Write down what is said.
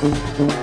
Música